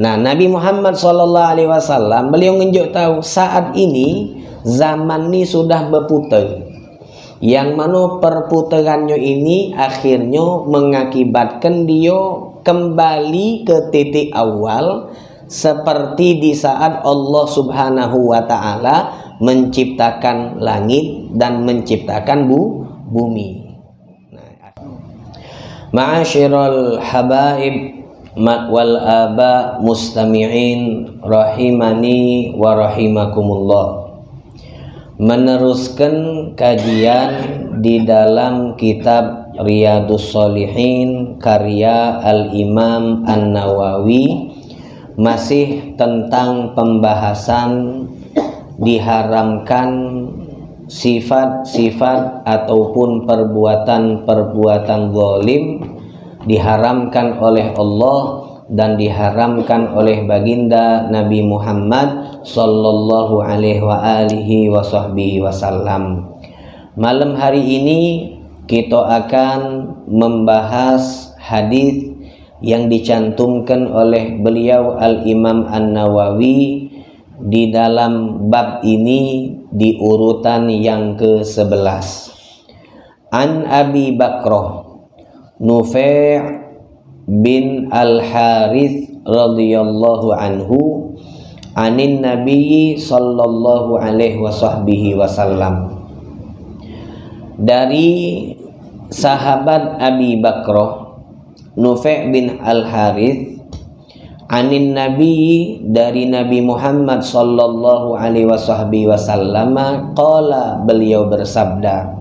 Nah, Nabi Muhammad Shallallahu Alaihi Wasallam beliau nunjuk tahu saat ini zaman ini sudah berputar. Yang mana perputarannya ini akhirnya mengakibatkan dia kembali ke titik awal seperti di saat Allah Subhanahu wa taala menciptakan langit dan menciptakan bu bumi. Ma'asyiral habaib wal aba mustami'in rahimani wa rahimakumullah. Meneruskan kajian di dalam kitab Riyadus Solihin karya Al-Imam An-Nawawi masih tentang pembahasan diharamkan sifat-sifat ataupun perbuatan-perbuatan zalim diharamkan oleh Allah dan diharamkan oleh baginda Nabi Muhammad sallallahu alaihi wa wasallam. Malam hari ini kita akan membahas hadis yang dicantumkan oleh beliau Al-Imam An-Nawawi di dalam bab ini di urutan yang ke-11. An Abi Bakrah Nufai' bin Al-Harith radhiyallahu anhu anin Nabi sallallahu alaihi wasahbihi wasallam. Dari sahabat Abi Bakrah Nufai' bin Al-Harith anin Nabi dari Nabi Muhammad sallallahu alaihi wasallam qala beliau bersabda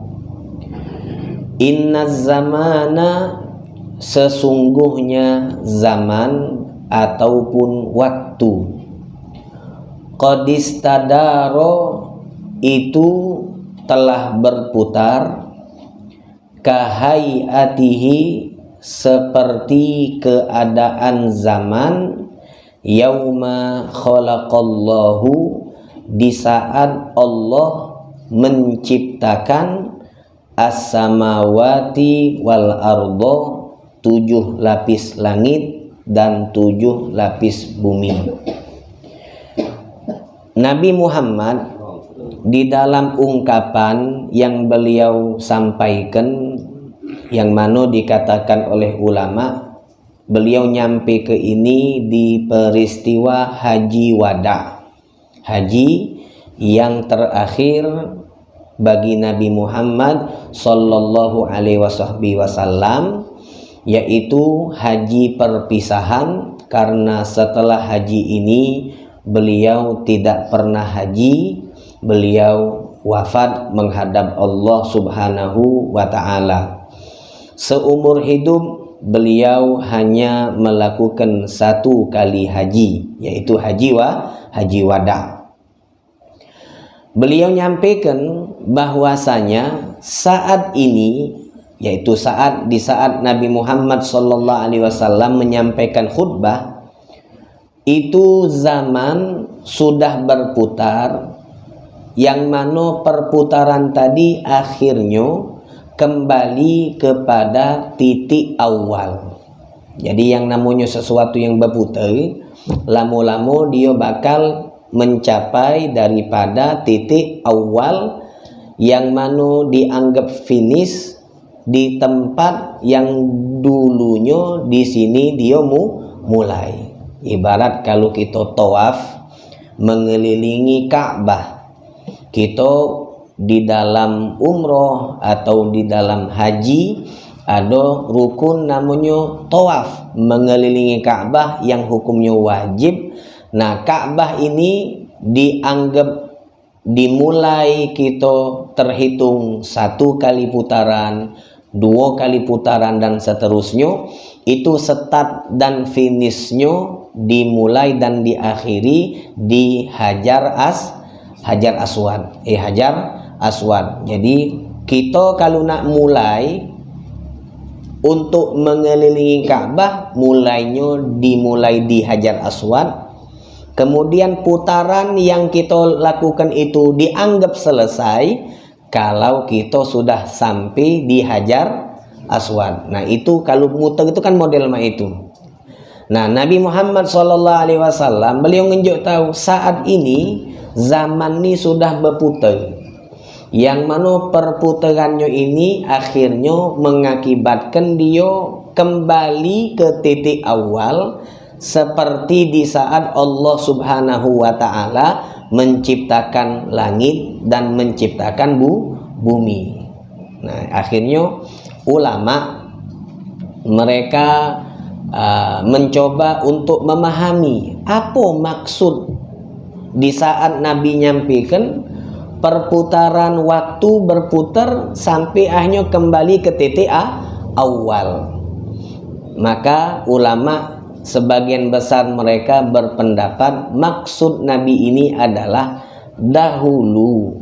Inna zamana sesungguhnya zaman ataupun waktu. Qadistadaro itu telah berputar. Kahayatihi seperti keadaan zaman. Yauma khalaqallahu di saat Allah menciptakan as-samawati wal ardo tujuh lapis langit dan tujuh lapis bumi. Nabi Muhammad di dalam ungkapan yang beliau sampaikan yang mana dikatakan oleh ulama beliau nyampe ke ini di peristiwa haji wada. Haji yang terakhir bagi Nabi Muhammad sallallahu alaihi wasallam yaitu haji perpisahan karena setelah haji ini beliau tidak pernah haji beliau wafat menghadap Allah Subhanahu wa taala. Seumur hidup beliau hanya melakukan satu kali haji yaitu haji wa haji wada beliau nyampaikan bahwasanya saat ini yaitu saat di saat Nabi Muhammad Shallallahu Alaihi Wasallam menyampaikan khutbah itu zaman sudah berputar yang mana perputaran tadi akhirnya kembali kepada titik awal. Jadi yang namanya sesuatu yang berputar lama-lama dia bakal mencapai daripada titik awal yang mana dianggap finish di tempat yang dulunya di sini dia mu mulai. Ibarat kalau kita tawaf mengelilingi Ka'bah kita di dalam umroh atau di dalam haji ada rukun namanya tawaf mengelilingi Ka'bah yang hukumnya wajib Nah, Ka'bah ini dianggap dimulai kita terhitung satu kali putaran, dua kali putaran dan seterusnya. Itu start dan finishnya dimulai dan diakhiri di Hajar As Hajar Aswad. Eh Hajar Aswad. Jadi kita kalau nak mulai untuk mengelilingi Ka'bah mulainya dimulai di Hajar Aswad kemudian putaran yang kita lakukan itu dianggap selesai kalau kita sudah sampai di Hajar Aswad nah itu kalau muter itu kan model mah itu Nah, Nabi Muhammad Shallallahu Alaihi Wasallam beliau menunjuk tahu saat ini zaman ini sudah berputar. Yang mana perputarannya ini akhirnya mengakibatkan dia kembali ke titik awal seperti di saat Allah Subhanahu wa taala menciptakan langit dan menciptakan bu bumi. Nah, akhirnya ulama mereka uh, mencoba untuk memahami apa maksud di saat Nabi nyampaikan perputaran waktu berputar sampai akhirnya kembali ke titik awal. Maka ulama sebagian besar mereka berpendapat maksud Nabi ini adalah dahulu.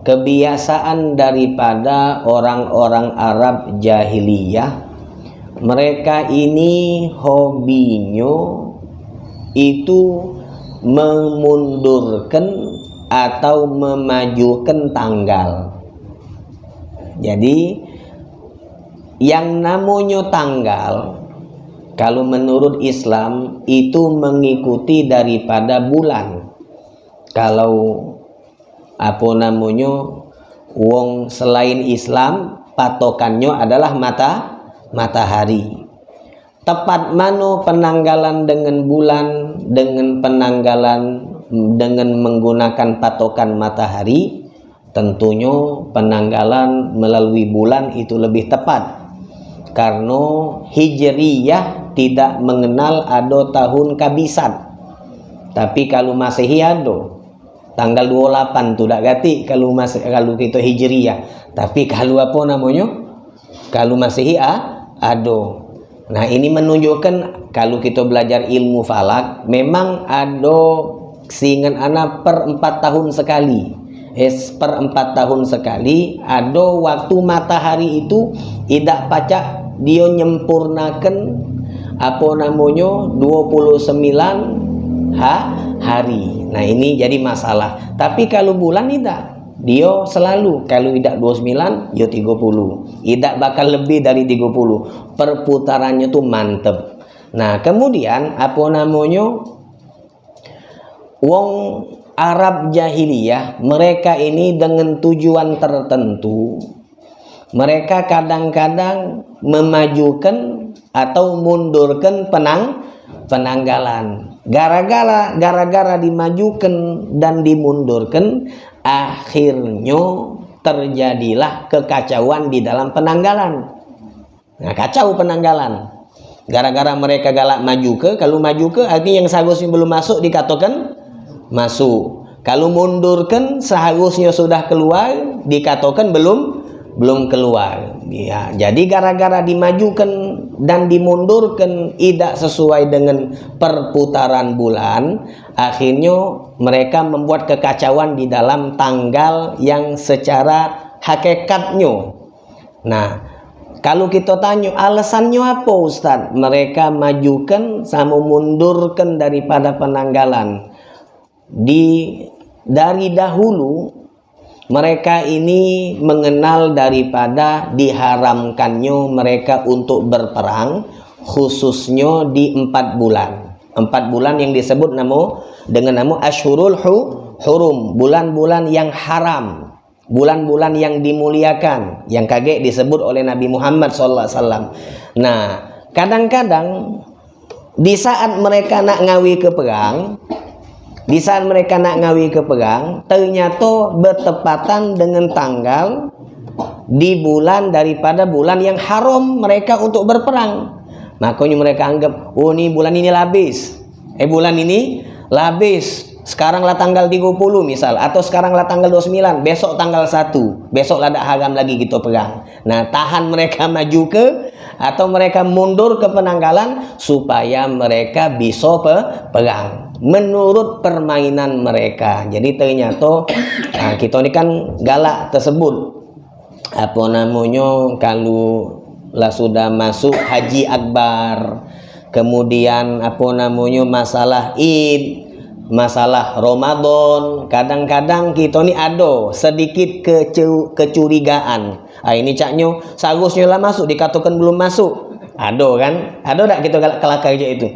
Kebiasaan daripada orang-orang Arab jahiliyah mereka ini hobinya itu memundurkan atau memajukan tanggal. Jadi yang namanya tanggal kalau menurut Islam itu mengikuti daripada bulan. Kalau apa namanya wong selain Islam patokannya adalah mata matahari. Tepat mana penanggalan dengan bulan dengan penanggalan dengan menggunakan patokan matahari tentunya penanggalan melalui bulan itu lebih tepat. Karena hijriyah tidak mengenal ada tahun kabisan tapi kalau masehi ada tanggal 28 tu tak ganti kalau masih kalau kita hijriyah tapi kalau apa namanya? Kalau masehi ah, ada nah ini menunjukkan kalau kita belajar ilmu falak memang ada seingat anak per empat tahun sekali. Es per empat tahun sekali ada waktu matahari itu tidak pacak dia nyempurnakan apa namanya? 29 ha, hari. Nah ini jadi masalah. Tapi kalau bulan tidak. Dia selalu kalau tidak 29 ya 30 tidak bakal lebih dari 30 perputarannya tuh mantep. Nah kemudian apa namanya? Wong Arab jahiliyah mereka ini dengan tujuan tertentu mereka kadang-kadang memajukan atau mundurkan penang penanggalan. Gara-gara gara-gara dimajukan dan dimundurkan akhirnya terjadilah kekacauan di dalam penanggalan. Nah kacau penanggalan. Gara-gara mereka galak maju ke kalau maju ke artinya yang seharusnya belum masuk dikatakan masuk. Kalau mundurkan seharusnya sudah keluar dikatakan belum belum keluar. Ya jadi gara-gara dimajukan dan dimundurkan tidak sesuai dengan perputaran bulan akhirnya mereka membuat kekacauan di dalam tanggal yang secara hakikatnya. Nah kalau kita tanya alasannya apa Ustaz? Mereka majukan sama mundurkan daripada penanggalan. Di dari dahulu mereka ini mengenal daripada diharamkannya mereka untuk berperang khususnya di empat bulan. Empat bulan yang disebut nama dengan nama ashurul hu, hurum. Bulan-bulan yang haram. Bulan-bulan yang dimuliakan. Yang kaget disebut oleh Nabi Muhammad SAW nah kadang-kadang di saat mereka nak ngawi ke perang di saat mereka nak ngawi ke perang, ternyata bertepatan dengan tanggal di bulan daripada bulan yang haram mereka untuk berperang. Makanya mereka anggap, oh ini bulan ini habis. Eh bulan ini habis. Sekarang lah tanggal 30 misal atau sekarang lah tanggal 29, besok tanggal 1. Besok lah ada haram lagi gitu perang. Nah, tahan mereka maju ke atau mereka mundur ke penanggalan supaya mereka bisa perang menurut permainan mereka. Jadi ternyata nah, kita ini kan galak tersebut. Apa namanya kalau lah sudah masuk haji akbar kemudian apa namanya masalah id masalah Ramadan kadang-kadang kita ini ada sedikit kecurigaan. Ah, ini caknya seharusnya lah masuk dikatakan belum masuk. Ada kan? Ada tak kita galak kelakar je itu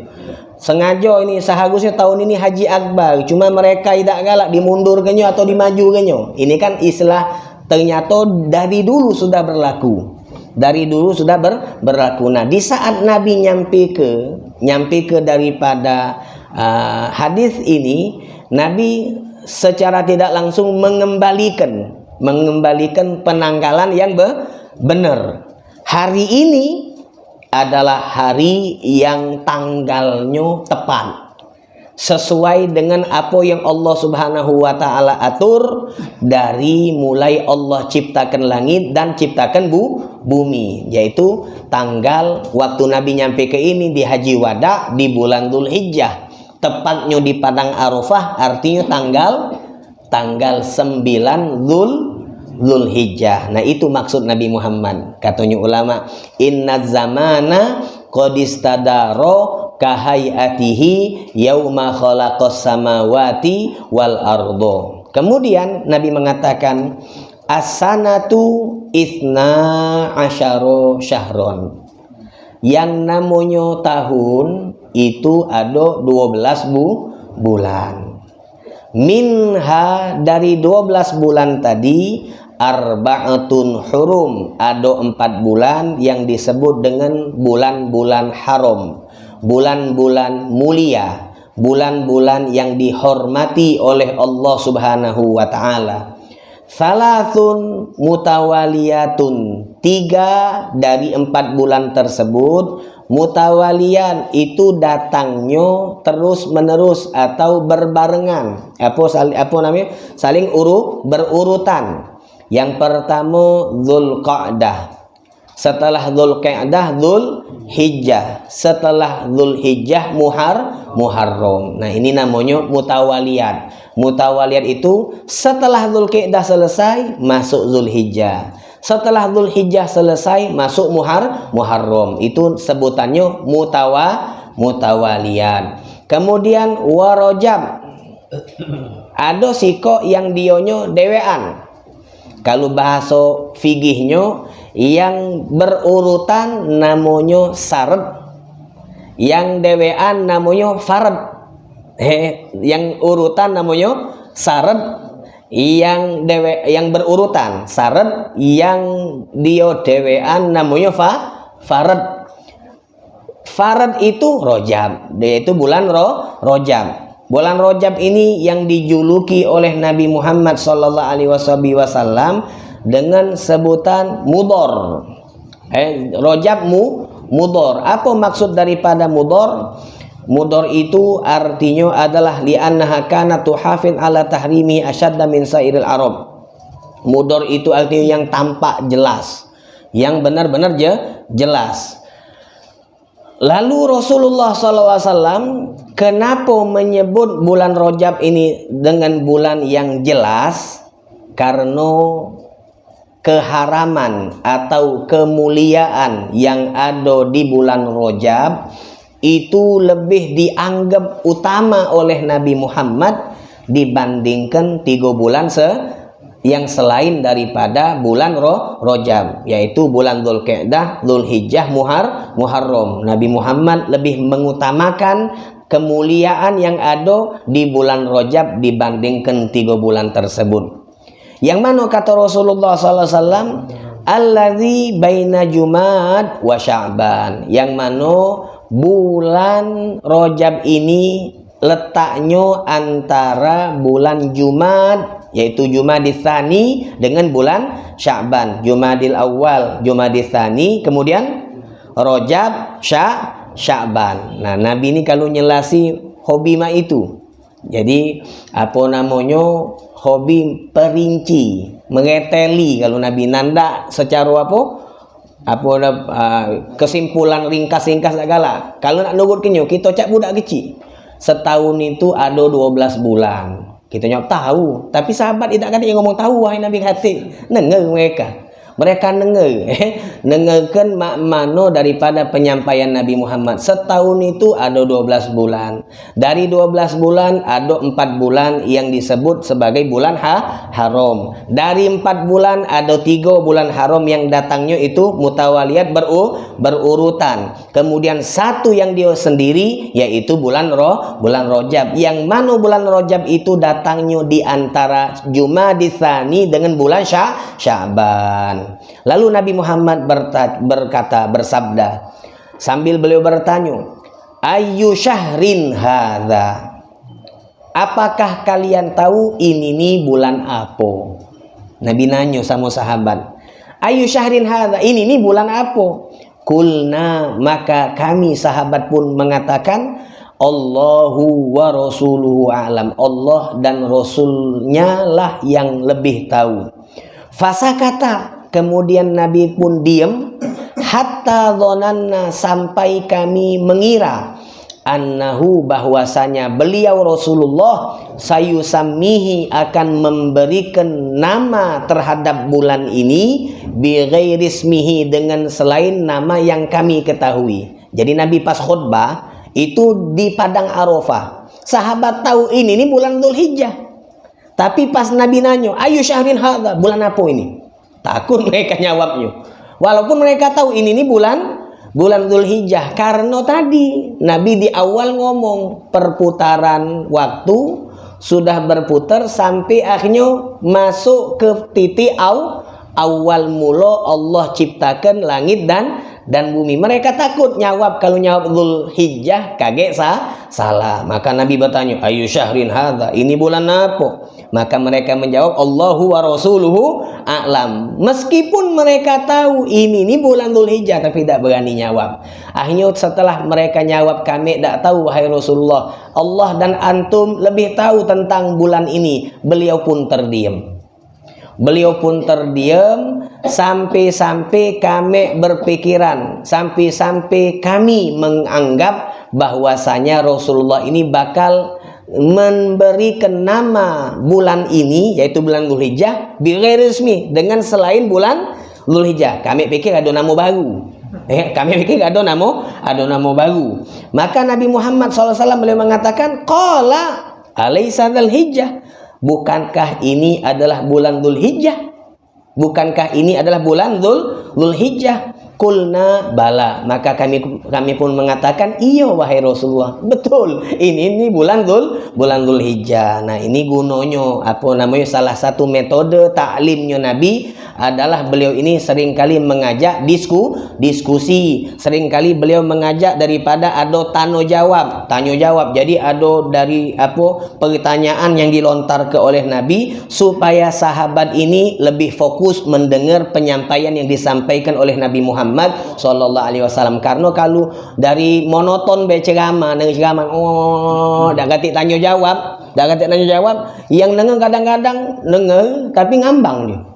sengaja ini seharusnya tahun ini haji akbar. Cuma mereka tidak galak dimundurkannya atau dimajukannya ini kan istilah ternyata dari dulu sudah berlaku. Dari dulu sudah ber, berlaku. Nah di saat nabi nyampe ke nyampe ke daripada uh, hadis ini nabi secara tidak langsung mengembalikan mengembalikan penanggalan yang be, benar. Hari ini adalah hari yang tanggalnya tepat. Sesuai dengan apa yang Allah Subhanahu wa taala atur dari mulai Allah ciptakan langit dan ciptakan bu bumi yaitu tanggal waktu Nabi nyampe ke ini di Haji Wada di bulan Dzulhijjah tepatnya di Padang Arafah artinya tanggal tanggal 9 Dzul Zulhijjah. Nah, itu maksud Nabi Muhammad. Katanya ulama, "Inna zamana qad istadaro kahayatihi yauma khalaqas samawati wal ardo." Kemudian Nabi mengatakan, "As-sanatu isna asyaro syahron." Yang namanya tahun itu ada 12 bu bulan. Minha dari 12 bulan tadi arba'atun hurum. Ada empat bulan yang disebut dengan bulan-bulan haram. Bulan-bulan mulia. Bulan-bulan yang dihormati oleh Allah subhanahu wa ta'ala. Salasun mutawaliyatun. Tiga dari empat bulan tersebut Mutawalian itu datangnya terus menerus atau berbarengan. Apa, apa namanya? Saling urut berurutan yang pertama Zulqa'dah. Setelah Zulqa'dah Zulhijjah. Setelah Zulhijjah Muhar Muharram. Nah, ini namanya mutawaliyat. Mutawaliyat itu setelah Zulqa'dah selesai masuk Zulhijjah. Setelah Zulhijjah selesai masuk Muhar Muharram. Itu sebutannya mutawa mutawaliyat. Kemudian warojab. Ada siko yang dionyo dewean kalau bahasa figihnya yang berurutan namanya syarat yang dewean namanya farad eh yang urutan namanya syarat yang dewe yang berurutan syarat yang dia dewean namanya fa farad farad itu rojab. Yaitu bulan ro rojab Bulan Rojab ini yang dijuluki oleh Nabi Muhammad wasallam dengan sebutan mudor. Eh, Rojab mu mudor. Apa maksud daripada mudor? Mudor itu artinya adalah li'annaha kana tuhafin ala tahrimi asyadda min sairil arab. Mudor itu artinya yang tampak jelas, yang benar-benar je, jelas. Lalu Rasulullah SAW kenapa menyebut bulan Rojab ini dengan bulan yang jelas? Karena keharaman atau kemuliaan yang ada di bulan Rojab itu lebih dianggap utama oleh Nabi Muhammad dibandingkan tiga bulan se yang selain daripada bulan Ro Rojab yaitu bulan Dzulqa'dah, Dzulhijjah, Muhar, Muharram. Nabi Muhammad lebih mengutamakan kemuliaan yang ada di bulan Rojab dibandingkan tiga bulan tersebut. Yang mana kata Rasulullah wasallam, "Allazi baina Jumad wa Sya'ban." Yang mana bulan Rojab ini letaknya antara bulan Jumad yaitu Jumadil Tsani dengan bulan Sya'ban, Jumadil Awal, Jumadil Tsani, kemudian Rojab, Sya, Sya'ban. Nah, Nabi ini kalau nyelasi hobi mah itu. Jadi apa namanya hobi perinci, mengeteli kalau Nabi nanda secara apa? Apa uh, kesimpulan ringkas-ringkas segala. Kalau nak nurut kenyo kita cak budak kecil. Setahun itu ada 12 bulan kita nyok tahu tapi sahabat tidak kan yang ngomong tahu wahai nabi hati nengar mereka mereka denger eh, mak mano daripada penyampaian Nabi Muhammad. Setahun itu ada 12 bulan. Dari 12 bulan ada 4 bulan yang disebut sebagai bulan ha haram. Dari 4 bulan ada 3 bulan haram yang datangnya itu mutawaliyat beru berurutan. Kemudian satu yang dia sendiri yaitu bulan roh bulan rojab. Yang mana bulan rojab itu datangnya di antara Jumadisani dengan bulan Syah Syaban Lalu Nabi Muhammad berkata, bersabda, sambil beliau bertanya, Ayu syahrin hadha. Apakah kalian tahu ini nih bulan apa? Nabi nanya sama sahabat. Ayu syahrin hadha. Ini nih bulan apa? Kulna maka kami sahabat pun mengatakan Allahu wa rasuluhu alam. Allah dan rasulnya lah yang lebih tahu. Fasa kata Kemudian Nabi pun diam hatta dhonanna sampai kami mengira annahu bahwasanya beliau Rasulullah sayusamihi akan memberikan nama terhadap bulan ini bi rismihi dengan selain nama yang kami ketahui. Jadi Nabi pas khutbah itu di padang Arafah. Sahabat tahu ini ini bulan Dzulhijjah. Tapi pas Nabi nanya, "Ayu syahrin hadza?" Bulan apa ini? Takut mereka nyawabnya. Walaupun mereka tahu ini nih bulan bulan Dzulhijjah karena tadi Nabi di awal ngomong perputaran waktu sudah berputar sampai akhirnya masuk ke titik aw, awal mula Allah ciptakan langit dan dan bumi. Mereka takut nyawab kalau nyawab Dhul Hijjah kaget sah, salah. Maka Nabi bertanya, "Ayu syahrin hadza?" Ini bulan apa? Maka mereka menjawab, "Allahu wa rasuluhu a'lam." Meskipun mereka tahu ini ini bulan Dhul Hijjah tapi tidak berani nyawab. Akhirnya setelah mereka nyawab, "Kami tidak tahu wahai Rasulullah. Allah dan antum lebih tahu tentang bulan ini." Beliau pun terdiam. Beliau pun terdiam sampai-sampai kami berpikiran, sampai-sampai kami menganggap bahwasanya Rasulullah ini bakal memberikan nama bulan ini yaitu bulan Dzulhijjah resmi dengan selain bulan Dzulhijjah. Kami pikir ada nama baru. Eh, kami pikir ada nama ada nama baru. Maka Nabi Muhammad SAW beliau mengatakan qala alaisa dzulhijjah Bukankah ini adalah bulan Dhul Hijjah? Bukankah ini adalah bulan Dhul, Dhul Hijjah? Kulna bala. Maka kami kami pun mengatakan, iya wahai Rasulullah. Betul. Ini ini bulan Dhul, bulan Dhul Hijjah. Nah ini gunanya, apa namanya, salah satu metode taklimnya Nabi adalah beliau ini sering kali mengajak disku, diskusi. Seringkali beliau mengajak daripada ada tanya jawab. Tanya jawab. Jadi ada dari apa pertanyaan yang dilontar ke oleh Nabi supaya sahabat ini lebih fokus mendengar penyampaian yang disampaikan oleh Nabi Muhammad sallallahu alaihi wasallam. Karena kalau dari monoton baca ceramah, ceramah oh dak ganti tanya jawab, dak ganti tanya jawab, yang dengar kadang-kadang dengar tapi ngambang dia.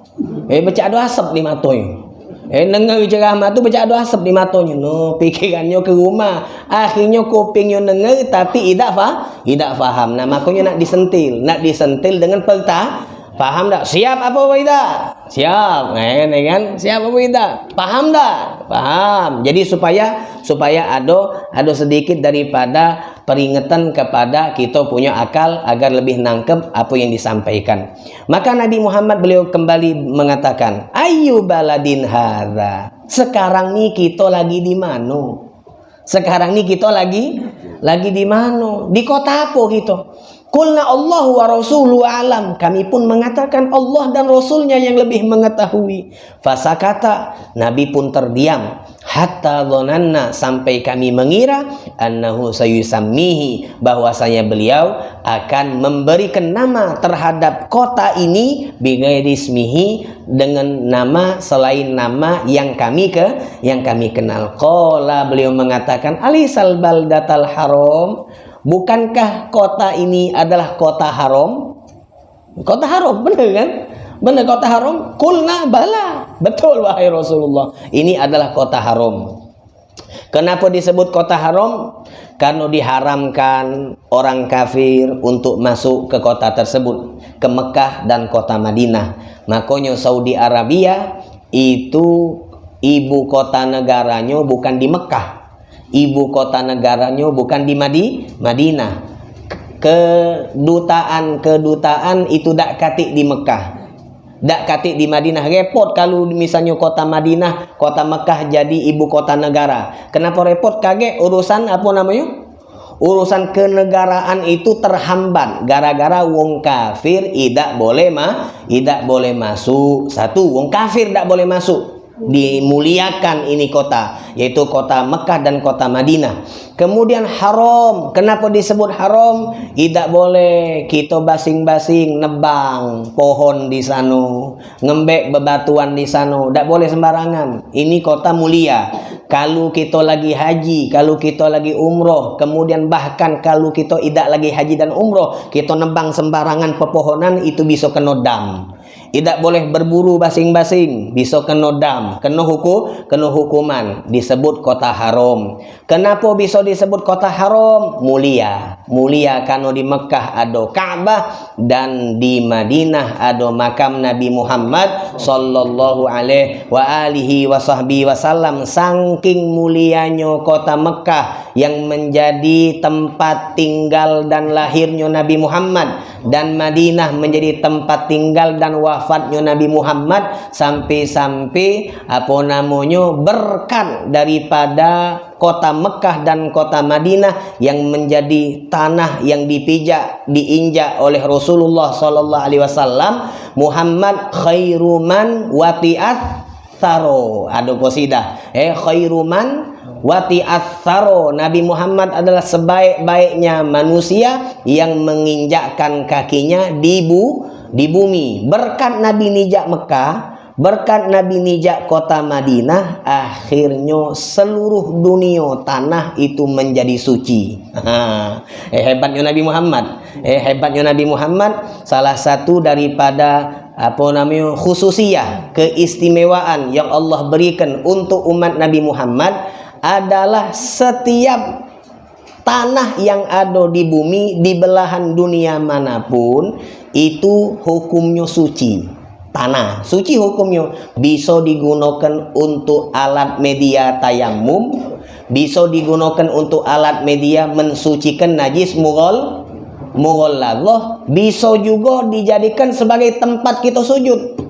Eh baca doa asap di matanya. Eh dengar ceramah tu baca doa asap di matanya. No, pikirannya ke rumah. Akhirnya kupingnya dengar tapi tidak faham, tidak faham. Nah, makanya nak disentil, nak disentil dengan perta Paham tak? Siap apa tidak? Siap, kan? kan? Siap apa tidak? Paham tak? Paham. Jadi supaya supaya ada ada sedikit daripada peringatan kepada kita punya akal agar lebih nangkep apa yang disampaikan. Maka Nabi Muhammad beliau kembali mengatakan, "Ayu baladin hadza." Sekarang ni kita lagi di mana? Sekarang ni kita lagi lagi di mana? Di kota apa kita? Kulna Allah wa Rasulu alam. Kami pun mengatakan Allah dan Rasulnya yang lebih mengetahui. Fasa kata Nabi pun terdiam. Hatta dhonanna sampai kami mengira annahu sayusammihi bahwasanya beliau akan memberikan nama terhadap kota ini bigairismihi dengan nama selain nama yang kami ke yang kami kenal. Qala beliau mengatakan alisal baldatal haram Bukankah kota ini adalah kota haram? Kota haram, benar kan? Benar kota haram? Kulna bala. Betul wahai Rasulullah. Ini adalah kota haram. Kenapa disebut kota haram? Karena diharamkan orang kafir untuk masuk ke kota tersebut. Ke Mekah dan kota Madinah. Makanya Saudi Arabia itu ibu kota negaranya bukan di Mekah ibu kota negaranya bukan di Madi, Madinah. Kedutaan kedutaan itu dak katik di Mekah. Dak katik di Madinah. Repot kalau misalnya kota Madinah kota Mekah jadi ibu kota negara. Kenapa repot? Kaget. Urusan apa namanya? Urusan kenegaraan itu terhambat gara-gara wong kafir tidak boleh mah tidak boleh masuk. Satu wong kafir tidak boleh masuk dimuliakan ini kota yaitu kota Mekah dan kota Madinah. Kemudian haram. Kenapa disebut haram? Tidak boleh. Kita basing-basing nebang pohon di sana ngembek bebatuan di sana. Tidak boleh sembarangan. Ini kota mulia. Kalau kita lagi haji kalau kita lagi umroh kemudian bahkan kalau kita tidak lagi haji dan umroh kita nebang sembarangan pepohonan itu bisa kena dam tidak boleh berburu basing-basing. Bisa kena dam kena hukum kena hukuman. Disebut kota haram. Kenapa bisa disebut kota haram? Mulia. Mulia karena di Mekah ada Ka'bah dan di Madinah ada makam Nabi Muhammad sallallahu alaihi wa alihi wasahbihi wasallam saking mulianya kota Mekah yang menjadi tempat tinggal dan lahirnya Nabi Muhammad dan Madinah menjadi tempat tinggal dan wafat wafatnya Nabi Muhammad sampai-sampai apa namanya berkat daripada kota Mekah dan kota Madinah yang menjadi tanah yang dipijak diinjak oleh Rasulullah sallallahu alaihi wasallam Muhammad khairuman wati'at saro ada qasidah eh khairuman wati asaro Nabi Muhammad adalah sebaik-baiknya manusia yang menginjakkan kakinya di bu di bumi. Berkat Nabi nijak Mekah berkat Nabi nijak kota Madinah akhirnya seluruh dunia tanah itu menjadi suci. Eh, hebatnya Nabi Muhammad. Eh, hebatnya Nabi Muhammad salah satu daripada apa namanya khususiyah keistimewaan yang Allah berikan untuk umat Nabi Muhammad adalah setiap tanah yang ada di bumi di belahan dunia mana pun itu hukumnya suci. Tanah suci hukumnya. Bisa digunakan untuk alat media tayamum bisa digunakan untuk alat media mensucikan najis mughal mughalladhah bisa juga dijadikan sebagai tempat kita sujud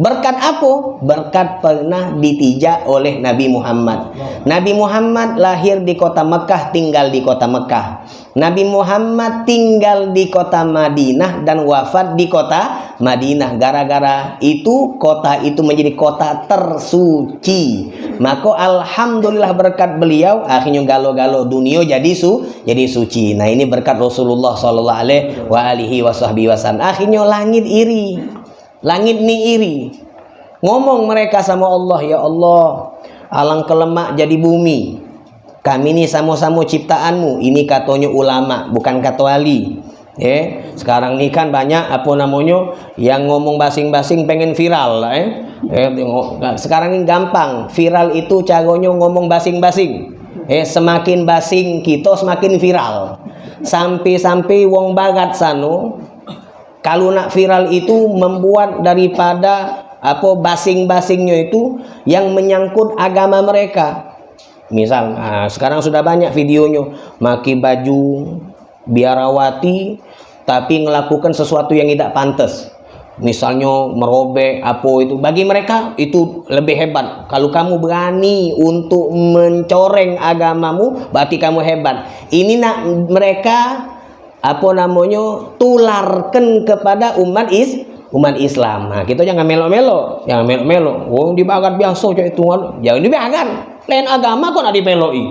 Berkat apa? Berkat pernah ditijak oleh Nabi Muhammad. Nabi Muhammad lahir di kota Mekah, tinggal di kota Mekah. Nabi Muhammad tinggal di kota Madinah dan wafat di kota Madinah. Gara-gara itu kota itu menjadi kota tersuci. Maka alhamdulillah berkat beliau akhirnya galo-galo dunia jadi su jadi suci. Nah, ini berkat Rasulullah sallallahu alaihi wasallam. Akhirnya langit iri Langit ni iri. Ngomong mereka sama Allah, ya Allah, alang kelemak jadi bumi. Kami ni sama-sama ciptaanmu. Ini katanya ulama, bukan kata wali. Eh, sekarang ni kan banyak apa namanya yang ngomong basing-basing pengen viral eh. eh sekarang ini gampang. Viral itu caranya ngomong basing-basing. Eh, semakin basing kita semakin viral. Sampai-sampai wong bagat sano kalau nak viral itu membuat daripada apa basing-basingnya itu yang menyangkut agama mereka. Misal nah, sekarang sudah banyak videonya. Maki baju biarawati tapi melakukan sesuatu yang tidak pantas. Misalnya merobek apa itu. Bagi mereka itu lebih hebat. Kalau kamu berani untuk mencoreng agamamu berarti kamu hebat. Ini nak mereka apa namanya tularkan kepada umat is umat Islam. Nah, kita jangan melo-melo, jangan melo-melo. Wong dibagat biasa cak itu jangan dibagat. Lain agama kok nak dipeloi.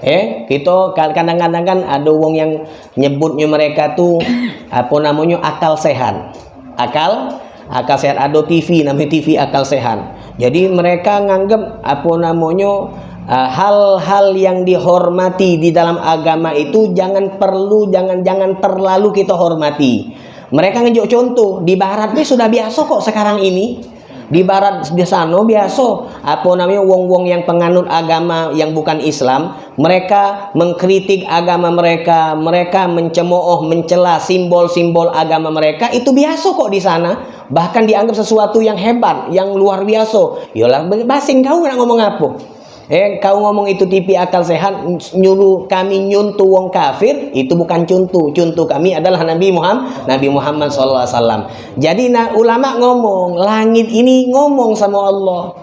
Eh, kita kadang-kadang kan ada wong yang nyebutnya mereka tuh apa namanya akal sehat. Akal akal sehat ada TV namanya TV akal sehat. Jadi mereka nganggap apa namanya hal-hal uh, yang dihormati di dalam agama itu jangan perlu jangan-jangan terlalu kita hormati. Mereka ngejuk contoh di barat ini sudah biasa kok sekarang ini. di barat di sana biasa apa namanya wong-wong yang penganut agama yang bukan Islam mereka mengkritik agama mereka mereka mencemooh mencela simbol-simbol agama mereka itu biasa kok di sana bahkan dianggap sesuatu yang hebat yang luar biasa yolah basing kau nak ngomong apa Eh, kau ngomong itu TV akal sehat, nyuruh kami nyuntu wong kafir, itu bukan cuntu. Cuntu kami adalah Nabi Muhammad, Nabi Muhammad SAW. Jadi nah, ulama ngomong, langit ini ngomong sama Allah.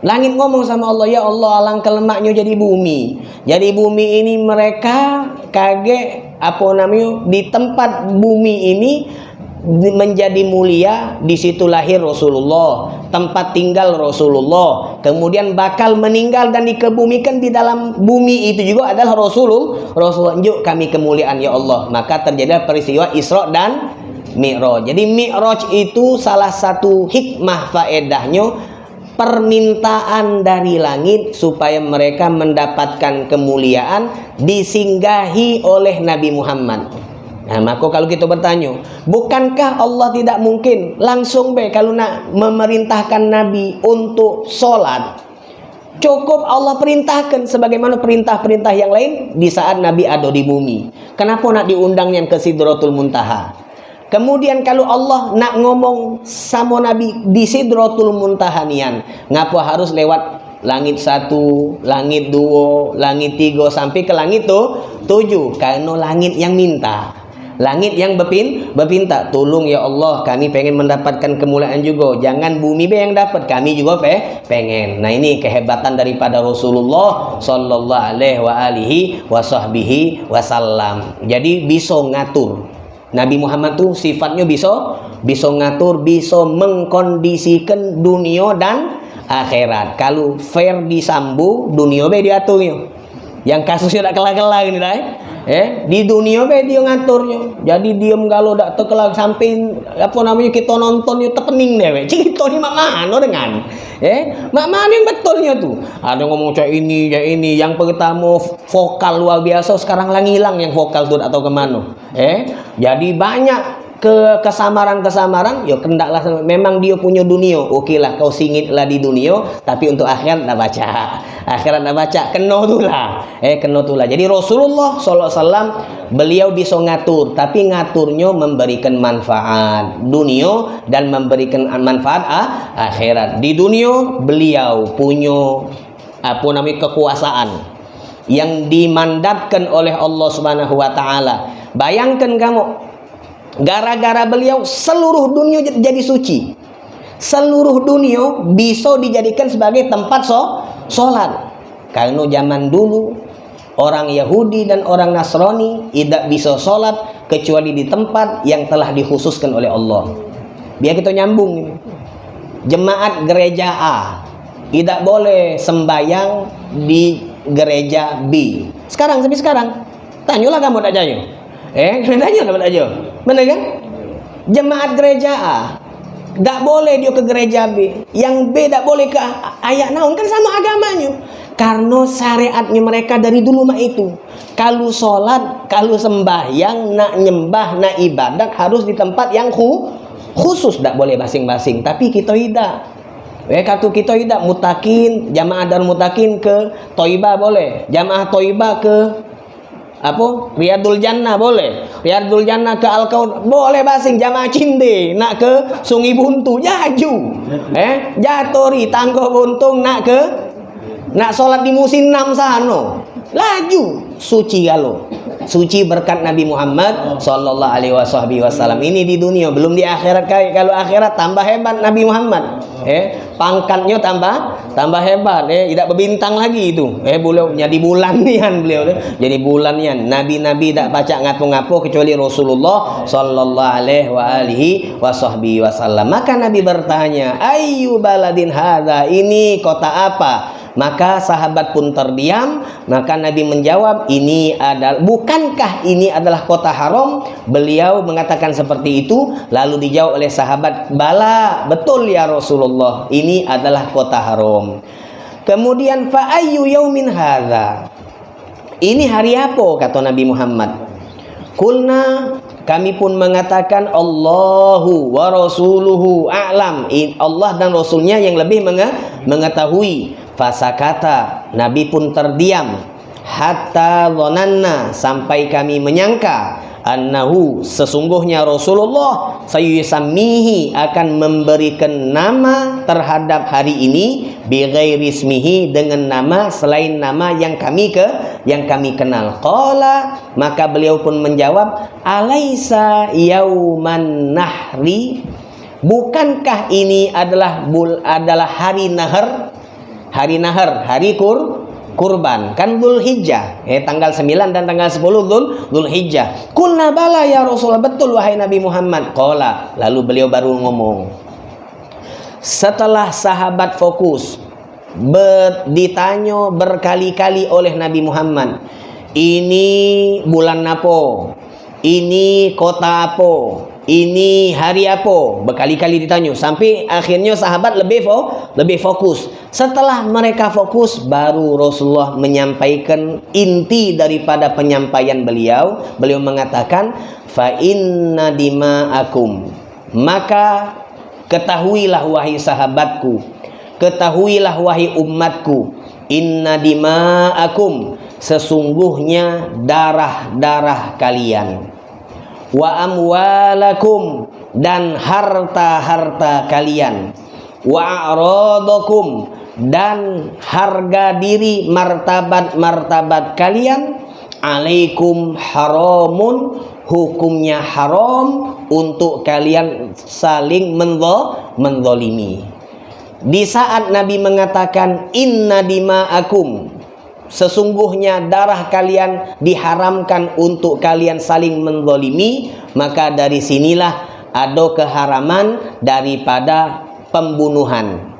Langit ngomong sama Allah, ya Allah alangkah lemaknya jadi bumi. Jadi bumi ini mereka kaget apa namanya di tempat bumi ini menjadi mulia di situ lahir Rasulullah tempat tinggal Rasulullah. Kemudian bakal meninggal dan dikebumikan di dalam bumi itu juga adalah Rasulullah Rasulullah yuk kami kemuliaan ya Allah. Maka terjadi peristiwa Isra dan Mi'raj. Jadi Mi'raj itu salah satu hikmah faedahnya permintaan dari langit supaya mereka mendapatkan kemuliaan disinggahi oleh Nabi Muhammad Nah, maka kalau kita bertanya, bukankah Allah tidak mungkin langsung be kalau nak memerintahkan Nabi untuk sholat? Cukup Allah perintahkan sebagaimana perintah-perintah yang lain di saat Nabi ada di bumi. Kenapa nak diundang yang ke Sidratul Muntaha? Kemudian kalau Allah nak ngomong sama Nabi di Sidratul Muntaha nian, ngapa harus lewat langit satu, langit dua, langit tiga sampai ke langit tuh tujuh? Karena langit yang minta. Langit yang berpin, berpinta, tolong ya Allah, kami pengen mendapatkan kemuliaan juga. Jangan bumi be yang dapat, kami juga pe pengen. Nah ini kehebatan daripada Rasulullah Sallallahu Alaihi wa alihi wasahbihi wasallam. Jadi bisa ngatur. Nabi Muhammad tuh sifatnya bisa bisa ngatur, bisa mengkondisikan dunia dan akhirat. Kalau fair disambu, dunia be diaturnya. Yang kasusnya tak kelah-kelah ini lah. Eh? di dunia be dia ngaturnya. Jadi diem kalau dak tekelak sampai apa namanya kita nonton tepening deh cerita ni mak mana dengan? Eh mak mana yang betulnya tuh ada ngomong cak ini ya ini. Yang pertama vokal luar biasa sekarang lang hilang yang vokal tuh atau ke mana eh jadi banyak ke kesamaran-kesamaran ya kendaklah memang dia punya dunia. Oke lah kau singitlah di dunia tapi untuk akhirat nak baca. Akhirat nak baca kena tu lah. Eh kena tu lah. Jadi Rasulullah SAW beliau bisa ngatur tapi ngaturnya memberikan manfaat dunia dan memberikan manfaat ah, akhirat. Di dunia beliau punya apa namanya kekuasaan yang dimandatkan oleh Allah Subhanahu wa taala. Bayangkan kamu Gara-gara beliau seluruh dunia jadi suci. Seluruh dunia bisa dijadikan sebagai tempat so, sholat. Karena zaman dulu orang Yahudi dan orang Nasrani tidak bisa sholat kecuali di tempat yang telah dikhususkan oleh Allah. Biar kita nyambung. Jemaat gereja A tidak boleh sembayang di gereja B. Sekarang sampai sekarang. Tanyalah kamu tak jaya. Eh, tanya tak jaya. Benar kan? Jemaat gereja A tak boleh dia ke gereja B. Yang B tak boleh ke ayat naun kan sama agamanya. Karena syariatnya mereka dari dulu mah itu. Kalau sholat, kalau sembahyang, nak nyembah, nak ibadat harus di tempat yang khusus. Tak boleh basing-basing. Tapi kita tidak. Eh kata kita tidak mutakin jamaah dan mutakin ke Toiba boleh, jamaah Toiba ke apa? Riyadul Jannah boleh. Riyadul Jannah ke Al boleh basing jamaah cinde nak ke Sungai Buntu jaju. Eh? Jatori tanggo buntung nak ke? Nak sholat di musim 6 sano laju suci kalau suci berkat Nabi Muhammad Sallallahu Alaihi Wasallam. Ini di dunia belum di akhirat. Kalau akhirat tambah hebat Nabi Muhammad. Eh pangkatnya tambah tambah hebat. Eh tidak berbintang lagi itu. Eh beliau jadi bulan nian beliau. Eh. jadi bulan nian nabi-nabi tidak baca ngapu-ngapu kecuali Rasulullah sallallahu alaihi wa alihi wasallam. Maka nabi bertanya ayu baladin hadza ini kota apa maka sahabat pun terdiam. Maka nabi menjawab ini adalah bukankah ini adalah kota haram? Beliau mengatakan seperti itu. Lalu dijawab oleh sahabat bala betul ya Rasulullah ini adalah kota haram. Kemudian fa ayyu yaumin ini hari apa? kata Nabi Muhammad. Kulna kami pun mengatakan Allahu wa rasuluhu a'lam Allah dan rasulnya yang lebih mengetahui fasakata nabi pun terdiam. Hatta dhananna sampai kami menyangka annahu sesungguhnya Rasulullah sayusammihi akan memberikan nama terhadap hari ini bighairi ismihi dengan nama selain nama yang kami ke yang kami kenal. Qala maka beliau pun menjawab alaisa yauman nahri? Bukankah ini adalah bul adalah hari nahar hari nahar hari kur kurban. Kan Dhul Hijjah eh tanggal 9 dan tanggal 10 Dhul Dhul Hijjah kulna bala ya Rasulullah betul wahai Nabi Muhammad. Qala lalu beliau baru ngomong. Setelah sahabat fokus ber, berkali-kali oleh Nabi Muhammad ini bulan apa? Ini kota apa ini hari apa? Berkali-kali ditanya sampai akhirnya sahabat lebih fo lebih fokus. Setelah mereka fokus baru Rasulullah menyampaikan inti daripada penyampaian beliau. Beliau mengatakan fa inna dima'akum. Maka ketahuilah wahai sahabatku ketahuilah wahai umatku inna dima'akum. Sesungguhnya darah-darah kalian wa amwalakum dan harta-harta kalian. Wa a'radakum dan harga diri martabat-martabat kalian. Alaikum haramun hukumnya haram untuk kalian saling mendho mendolimi di saat Nabi mengatakan inna dima'akum sesungguhnya darah kalian diharamkan untuk kalian saling menzalimi maka dari sinilah ada keharaman daripada pembunuhan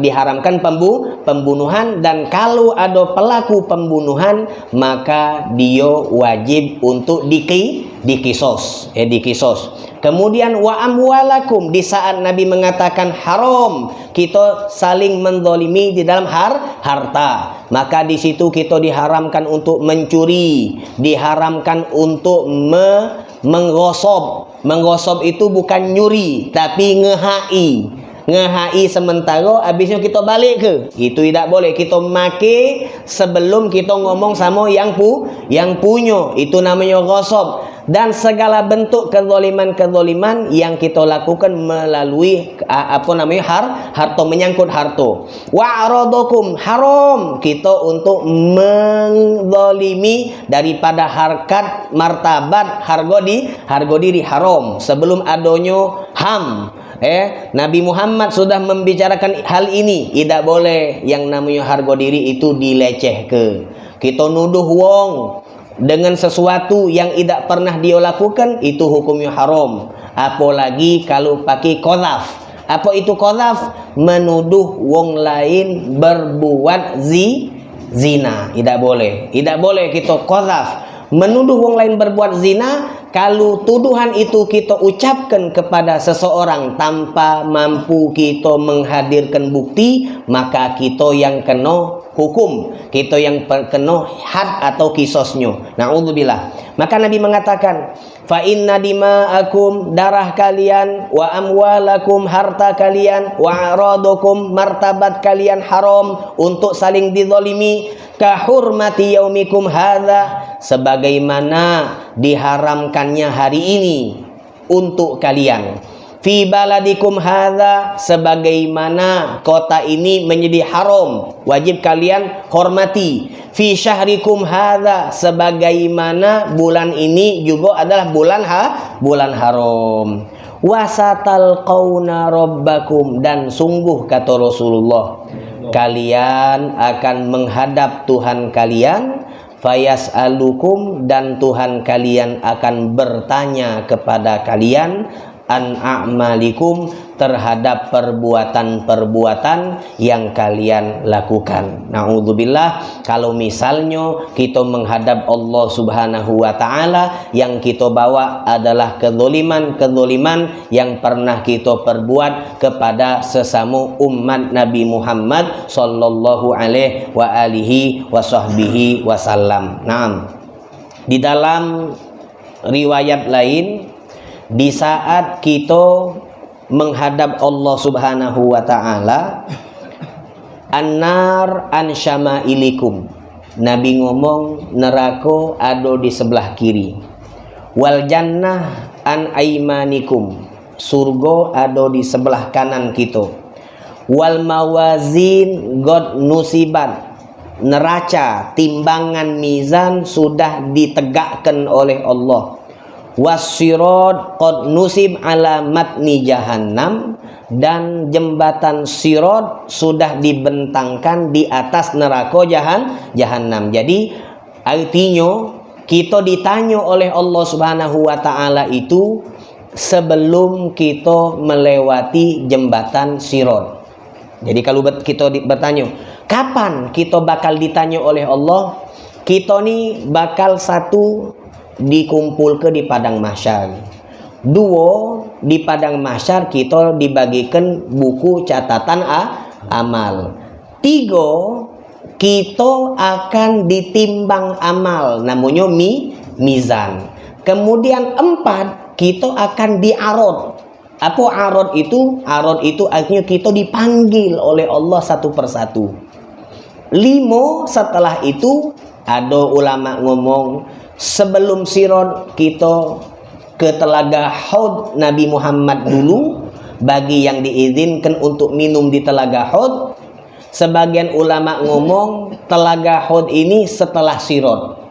diharamkan pembu, pembunuhan dan kalau ada pelaku pembunuhan maka dia wajib untuk diki, dikisos eh dikisos. Kemudian wa amwalakum di saat Nabi mengatakan haram kita saling mendolimi di dalam har harta. Maka di situ kita diharamkan untuk mencuri diharamkan untuk me menggosok menggosok itu bukan nyuri tapi ngehai ngehai sementara habisnya kita balik ke. Itu tidak boleh kita make sebelum kita ngomong sama yang pu yang punya. Itu namanya ghasab dan segala bentuk kezaliman-kezaliman yang kita lakukan melalui apa namanya har harta menyangkut harta. Wa aradakum haram. Kita untuk menzalimi daripada harkat martabat harga di harga diri haram. Sebelum adanya ham eh Nabi Muhammad sudah membicarakan hal ini. Tidak boleh yang namanya harga diri itu dileceh ke kita nuduh wong dengan sesuatu yang tidak pernah dia lakukan itu hukumnya haram. Apalagi kalau pakai qadhaf. Apa itu qadhaf? Menuduh wong lain berbuat zi zina. Tidak boleh. Tidak boleh kita qadhaf menuduh wong lain berbuat zina kalau tuduhan itu kita ucapkan kepada seseorang tanpa mampu kita menghadirkan bukti maka kita yang kena hukum kita yang kena had atau kisosnya. Na'udzubillah. Maka Nabi mengatakan fa inna dima'akum darah kalian wa amwalakum harta kalian wa aradukum martabat kalian haram untuk saling dizalimi kahurmati yaumikum hadza sebagaimana diharamkannya hari ini untuk kalian. Fi baladikum hadza sebagaimana kota ini menjadi haram wajib kalian hormati. Fi syahrikum hadza sebagaimana bulan ini juga adalah bulan ha bulan haram. Wasatal qauna rabbakum dan sungguh kata Rasulullah kalian akan menghadap Tuhan kalian fayas alukum dan Tuhan kalian akan bertanya kepada kalian an a'malikum terhadap perbuatan-perbuatan yang kalian lakukan. Nauzubillah kalau misalnya kita menghadap Allah Subhanahu wa taala yang kita bawa adalah kezaliman-kezaliman yang pernah kita perbuat kepada sesama umat Nabi Muhammad sallallahu alaihi wa alihi wa sahbihi wasallam. Naam. Di dalam riwayat lain di saat kita menghadap Allah Subhanahu wa taala annar an syama'ilikum. Nabi ngomong neraka ada di sebelah kiri. Wal jannah an aimanikum surga ada di sebelah kanan kita. Wal mawazin god nusibat. Neraca timbangan mizan sudah ditegakkan oleh Allah wasirod qad nusib ala matni jahannam dan jembatan sirot sudah dibentangkan di atas neraka jahan jahanam jadi artinya kita ditanya oleh Allah Subhanahu wa taala itu sebelum kita melewati jembatan sirot jadi kalau kita bertanya kapan kita bakal ditanya oleh Allah? Kita ni bakal satu dikumpul ke di padang mahsyar. Dua di padang mahsyar kita dibagikan buku catatan a, amal. Tiga kita akan ditimbang amal namanya mi mizan. Kemudian empat kita akan diarot. Apa arot itu? Arot itu artinya kita dipanggil oleh Allah satu persatu. Lima setelah itu ada ulama ngomong sebelum sirot kita ke telaga Haud Nabi Muhammad dulu bagi yang diizinkan untuk minum di telaga Haud sebagian ulama ngomong telaga Haud ini setelah sirot.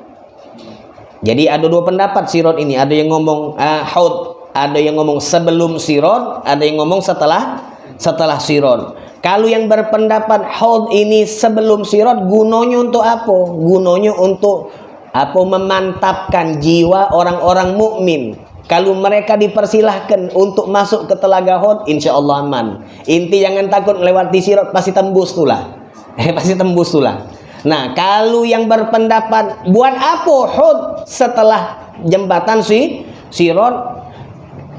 Jadi ada dua pendapat sirot ini. Ada yang ngomong uh, Haud ada yang ngomong sebelum sirot ada yang ngomong setelah setelah sirot. Kalau yang berpendapat Haud ini sebelum sirot gunanya untuk apa? Gunanya untuk apa memantapkan jiwa orang-orang mukmin. Kalau mereka dipersilahkan untuk masuk ke telaga Hud insya Allah aman. Inti jangan takut melewati sirat pasti tembus tulah eh pasti tembus tulah nah kalau yang berpendapat buat apa Hud setelah jembatan si sirat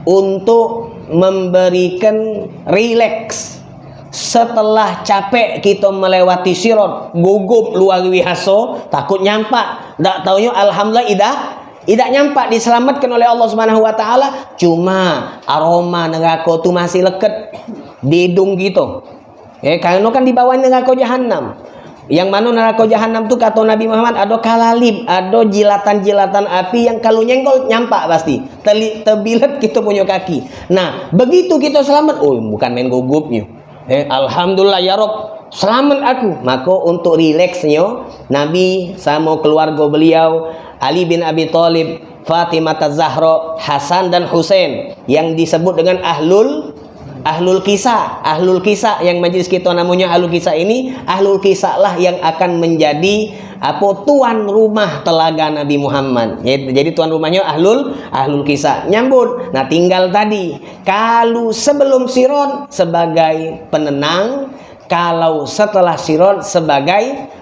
untuk memberikan rileks setelah capek kita melewati sirot gugup luar biasa takut nyampak. Tak tahunya alhamdulillah idah tidak nyampak diselamatkan oleh Allah Subhanahu wa taala. Cuma aroma neraka tu masih leket di hidung gitu eh karena kan di bawah neraka jahanam yang mana neraka jahanam tu kata Nabi Muhammad ada kalalib ada jilatan-jilatan api yang kalau nyenggol nyampak pasti. Terbilet kita punya kaki. Nah begitu kita selamat oh bukan main gugupnya eh, Alhamdulillah ya Rob. Selamat aku. Maka untuk rileksnya Nabi sama keluarga beliau Ali bin Abi Thalib Fatimah Zahra Hasan dan Husain yang disebut dengan ahlul ahlul kisah ahlul kisah yang majlis kita namanya ahlul kisah ini ahlul kisah lah yang akan menjadi apa tuan rumah telaga Nabi Muhammad. Jadi tuan rumahnya ahlul ahlul kisah nyambut. Nah tinggal tadi kalau sebelum siron sebagai penenang kalau setelah siron sebagai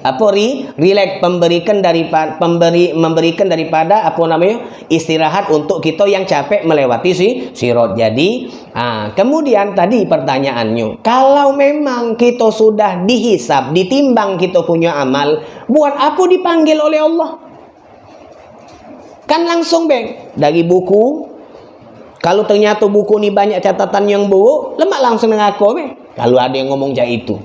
apa ri relax pemberikan daripada pemberi memberikan daripada apa namanya istirahat untuk kita yang capek melewati si sirot jadi ah, kemudian tadi pertanyaannya kalau memang kita sudah dihisap ditimbang kita punya amal buat apa dipanggil oleh Allah? Kan langsung bang dari buku kalau ternyata buku ini banyak catatan yang buruk lemak langsung mengaku bang kalau ada yang ngomong kayak itu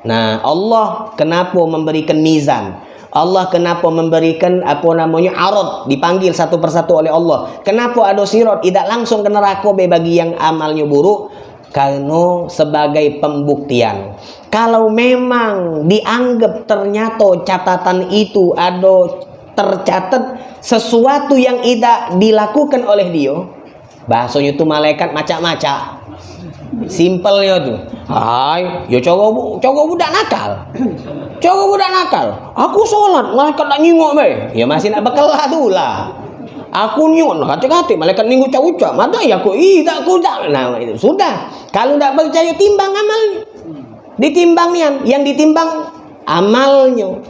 Nah, Allah kenapa memberikan mizan? Allah kenapa memberikan apa namanya arad dipanggil satu persatu oleh Allah. Kenapa ada sirat tidak langsung ke neraka bagi yang amalnya buruk? Karena sebagai pembuktian. Kalau memang dianggap ternyata catatan itu ada tercatat sesuatu yang tidak dilakukan oleh dia, bahasanya itu malaikat macam-macam simpelnya tuh hai ya cowok cowok budak nakal. Cowok budak nakal. Aku sholat malaikat tak nyingok be. Ya masih nak bekelah tuh lah. Aku nyingok hati-hati malaikat minggu cak mata ya aku ih tak aku tak nah itu sudah. Kalau tak percaya timbang amalnya ditimbang yang yang ditimbang amalnya.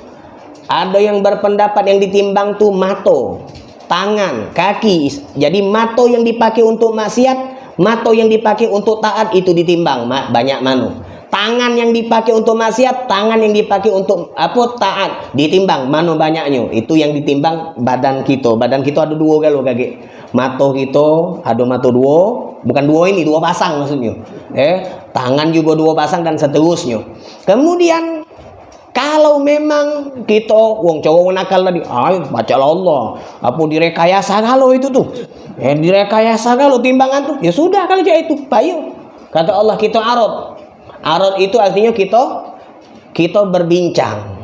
Ada yang berpendapat yang ditimbang tuh mato. Tangan kaki. Jadi mato yang dipakai untuk maksiat Mato yang dipakai untuk taat itu ditimbang banyak manu. tangan yang dipakai untuk maksiat tangan yang dipakai untuk apa taat ditimbang. Mana banyaknya. Itu yang ditimbang badan kita. Badan kita ada dua kalau kaki. Mata kita ada mata dua. Bukan dua ini dua pasang maksudnya. Eh tangan juga dua pasang dan seterusnya. Kemudian kalau memang kita wong cowok nakal tadi ayo baca Allah apa direkayasa kalau itu tuh eh direkayasa kalau timbangan tuh ya sudah kalau itu bayu kata Allah kita arot Arad itu artinya kita kita berbincang.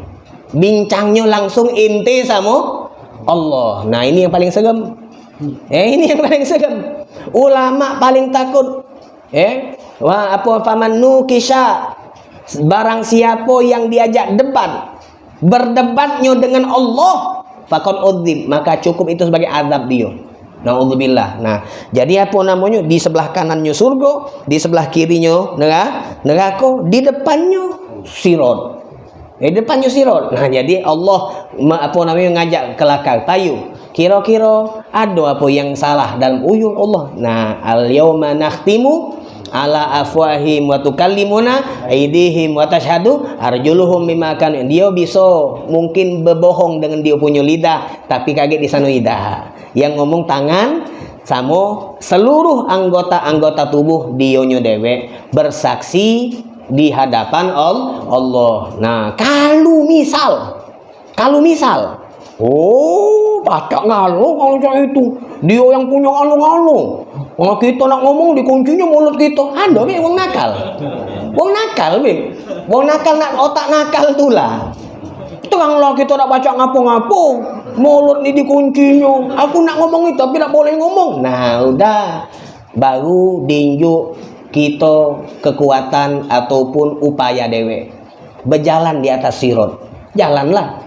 Bincangnya langsung inti sama Allah. Nah, ini yang paling segem. Eh, ini yang paling segem. Ulama paling takut. Eh, wah apa faman nukisha barang siapa yang diajak debat berdebatnya dengan Allah fakon udzib maka cukup itu sebagai azab dia Naudzubillah. Nah, jadi apa namanya? Di sebelah kanannya surga, di sebelah kirinya neraka, neraka, di depannya sirot. Di depannya sirot. Nah, jadi Allah apa namanya ngajak kelakar tayu. Kira-kira ada apa yang salah dalam uyuh Allah. Nah, al-yauma nakhtimu ala afwahim wa tukallimuna aidihim wa tashhadu arjuluhum bima kan dia bisa mungkin berbohong dengan dia punya lidah tapi kaget di sana lidah yang ngomong tangan sama seluruh anggota-anggota tubuh dionyo dewe bersaksi di hadapan Allah. Nah, kalau misal kalau misal Oh, baca ngalo kalau kayak itu. Dia yang punya ngalo-ngalo. Kalau kita nak ngomong dikuncinya mulut kita. Ada be wong nakal. Wong nakal be. Wong nakal nak otak nakal tuh lah. Itu kalau kita nak baca ngapo-ngapo, mulut ini dikuncinya aku nak ngomong itu tapi tak boleh ngomong nah udah baru dinjuk kita kekuatan ataupun upaya dewe berjalan di atas sirot jalanlah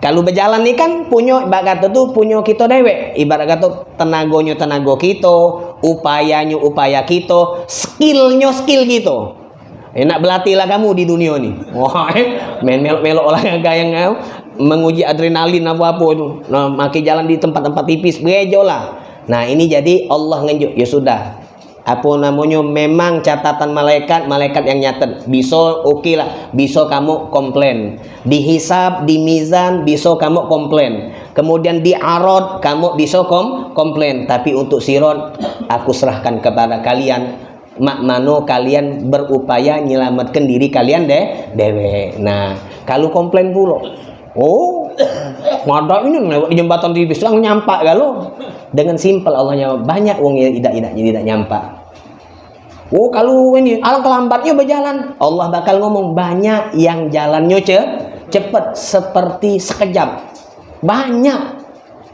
kalau berjalan nih kan punya ibarat kata tuh punya kita dewe ibarat kata tenagonya tenaga kita upayanya upaya kita skillnya skill kita enak berlatih lah kamu di dunia nih wah main melok-melok olahraga yang menguji adrenalin apa-apa itu. Nah, makin jalan di tempat-tempat tipis, bejo lah. Nah, ini jadi Allah ngenjuk. Ya sudah. Apa namanya memang catatan malaikat, malaikat yang nyatet. Bisa oke okay lah, bisa kamu komplain. Dihisap, di mizan, bisa kamu komplain. Kemudian di arod, kamu bisa kom komplain. Tapi untuk sirot, aku serahkan kepada kalian mak mano kalian berupaya nyelamatkan diri kalian deh dewe nah kalau komplain pula Oh, ada ini lewat jembatan di Bislang nyampak galo. Dengan simpel Allah banyak uang yang tidak tidak tidak nyampak. Oh, kalau ini alang kelambatnya berjalan, Allah bakal ngomong banyak yang jalannya ce cepet seperti sekejap. Banyak.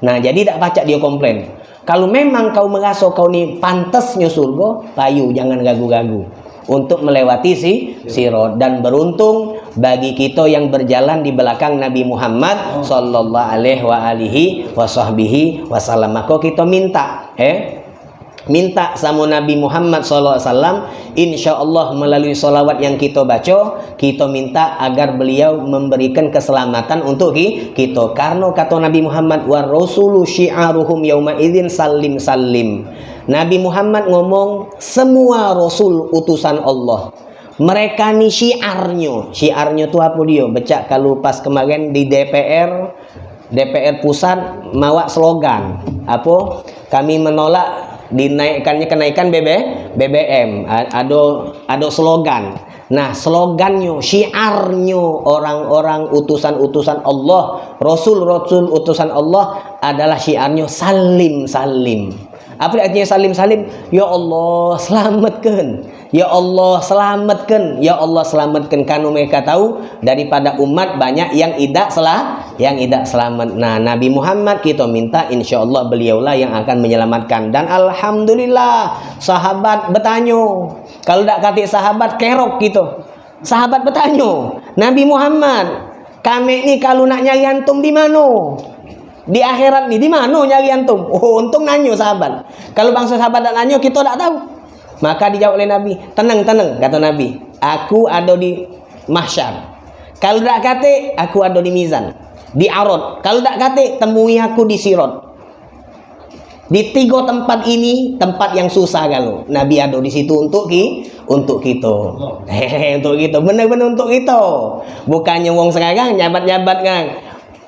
Nah, jadi tidak baca dia komplain. Kalau memang kau merasa kau ini pantasnya surga, payu jangan gagu-gagu untuk melewati si sirot dan beruntung bagi kita yang berjalan di belakang Nabi Muhammad sallallahu alaihi wa alihi wasahbihi wasallam maka kita minta eh minta sama Nabi Muhammad SAW insya Allah melalui solawat yang kita baca kita minta agar beliau memberikan keselamatan untuk kita. Karena kata Nabi Muhammad wa rasulu syi'aruhum yauma idzin salim salim Nabi Muhammad ngomong semua rasul utusan Allah. Mereka ni syiarnya. Syiarnya tu apa dia? Becak kalau pas kemarin di DPR DPR pusat mawak slogan. Apa? Kami menolak dinaikkannya kenaikan BB, BBM ada ada slogan. Nah slogannya syiarnya orang-orang utusan-utusan Allah rasul-rasul utusan Allah adalah syiarnya salim salim apa artinya salim salim ya Allah selamatkan ya Allah selamatkan. Ya Allah selamatkan. Karena mereka tahu daripada umat banyak yang tidak salah yang tidak selamat. Nah Nabi Muhammad kita minta insya Allah beliaulah yang akan menyelamatkan. Dan Alhamdulillah sahabat bertanya. Kalau tidak kata sahabat kerok gitu sahabat bertanya Nabi Muhammad kami ini kalau nak nyari antum di mana? Di akhirat nih di mana nyari antum? Oh untung nanyo sahabat. Kalau bangsa sahabat dan nanyo kita tak tahu maka dijawab oleh Nabi tenang tenang kata Nabi. Aku ada di mahsyar. Kalau tak kate aku ada di mizan di arot. Kalau tak kate temui aku di sirot. Di tiga tempat ini tempat yang susah kalau Nabi ada di situ untuk ki untuk kita. Hehehe untuk kita. Benar-benar untuk kita. Bukannya wong sekarang nyabat-nyabat kan.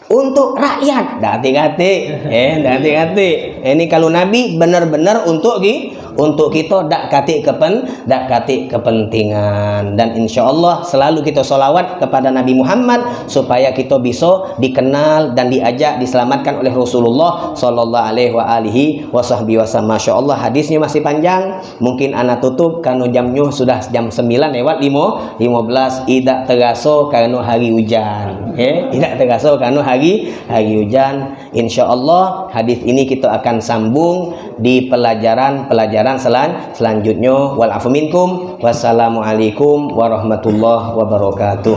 Untuk rakyat. Hati-hati. Eh hati-hati. Ini kalau Nabi benar-benar untuk ki untuk kita dak kati kepen dak kati kepentingan dan insya Allah selalu kita solawat kepada Nabi Muhammad supaya kita bisa dikenal dan diajak diselamatkan oleh Rasulullah Sallallahu Alaihi Wasallam. Masya Allah hadisnya masih panjang. Mungkin anak tutup karena jamnya sudah jam 9 lewat 5 15 tidak teraso karena hari hujan. Eh, tidak teraso karena hari hari hujan. Insya Allah hadis ini kita akan sambung di pelajaran-pelajaran pelajaran selan selanjutnya. Wal afu wassalamualaikum warahmatullahi wabarakatuh